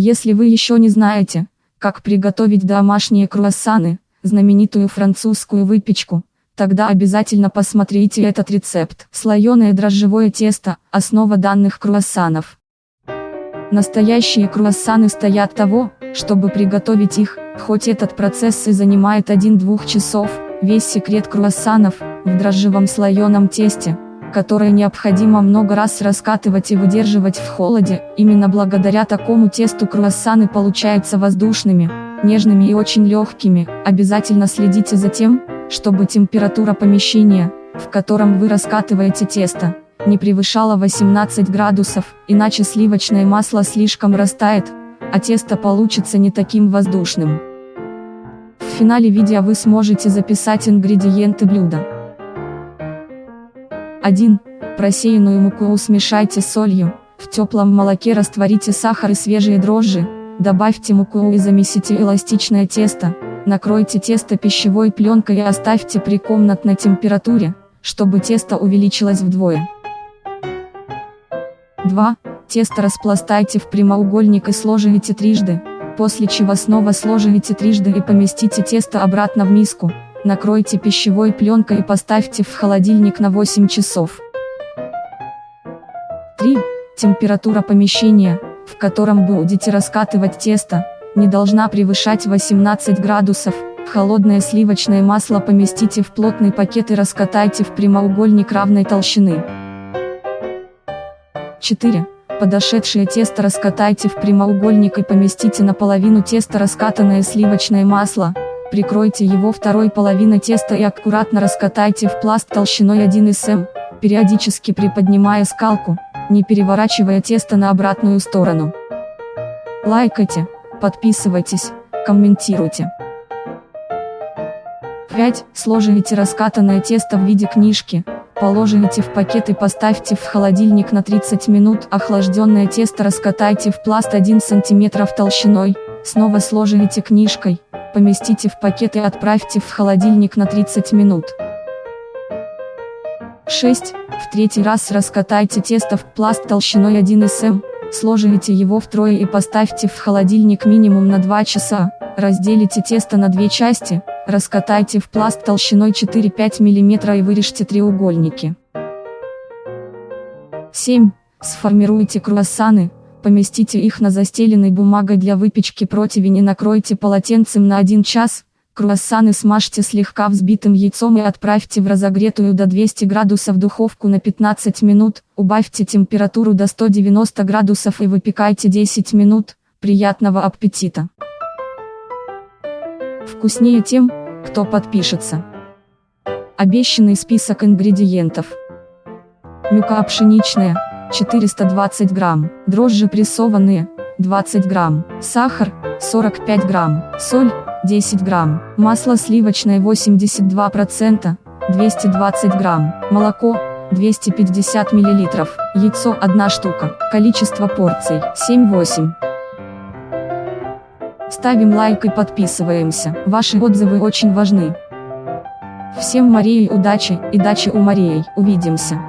Если вы еще не знаете, как приготовить домашние круассаны, знаменитую французскую выпечку, тогда обязательно посмотрите этот рецепт. Слоеное дрожжевое тесто – основа данных круассанов. Настоящие круассаны стоят того, чтобы приготовить их, хоть этот процесс и занимает 1-2 часов, весь секрет круассанов – в дрожжевом слоеном тесте, которое необходимо много раз раскатывать и выдерживать в холоде, именно благодаря такому тесту круассаны получаются воздушными, нежными и очень легкими, обязательно следите за тем, чтобы температура помещения, в котором вы раскатываете тесто, не превышала 18 градусов, иначе сливочное масло слишком растает, а тесто получится не таким воздушным. В финале видео вы сможете записать ингредиенты блюда. 1. Просеянную муку смешайте с солью, в теплом молоке растворите сахар и свежие дрожжи, добавьте муку и замесите эластичное тесто, Накройте тесто пищевой пленкой и оставьте при комнатной температуре, чтобы тесто увеличилось вдвое. 2. Тесто распластайте в прямоугольник и сложите трижды, после чего снова сложите трижды и поместите тесто обратно в миску, накройте пищевой пленкой и поставьте в холодильник на 8 часов. 3. Температура помещения, в котором будете раскатывать тесто, не должна превышать 18 градусов. Холодное сливочное масло поместите в плотный пакет и раскатайте в прямоугольник равной толщины. 4. Подошедшее тесто раскатайте в прямоугольник и поместите на половину теста раскатанное сливочное масло, прикройте его второй половиной теста и аккуратно раскатайте в пласт толщиной 1 см, периодически приподнимая скалку, не переворачивая тесто на обратную сторону. Лайкайте. Подписывайтесь, комментируйте. 5. Сложите раскатанное тесто в виде книжки, положите в пакет и поставьте в холодильник на 30 минут. Охлажденное тесто раскатайте в пласт 1 см толщиной, снова сложите книжкой, поместите в пакет и отправьте в холодильник на 30 минут. 6. В третий раз раскатайте тесто в пласт толщиной 1 см, Сложите его втрое и поставьте в холодильник минимум на 2 часа, разделите тесто на две части, раскатайте в пласт толщиной 4-5 мм и вырежьте треугольники. 7. Сформируйте круассаны, поместите их на застеленной бумагой для выпечки противень и накройте полотенцем на 1 час, Круассаны смажьте слегка взбитым яйцом и отправьте в разогретую до 200 градусов духовку на 15 минут, убавьте температуру до 190 градусов и выпекайте 10 минут, приятного аппетита! Вкуснее тем, кто подпишется. Обещанный список ингредиентов. Мука пшеничная, 420 грамм, дрожжи прессованные, 20 грамм, сахар, 45 грамм, соль, 10 грамм, масло сливочное 82%, 220 грамм, молоко, 250 миллилитров, яйцо 1 штука, количество порций 7-8. Ставим лайк и подписываемся, ваши отзывы очень важны. Всем Марии удачи и дачи у Марии, увидимся.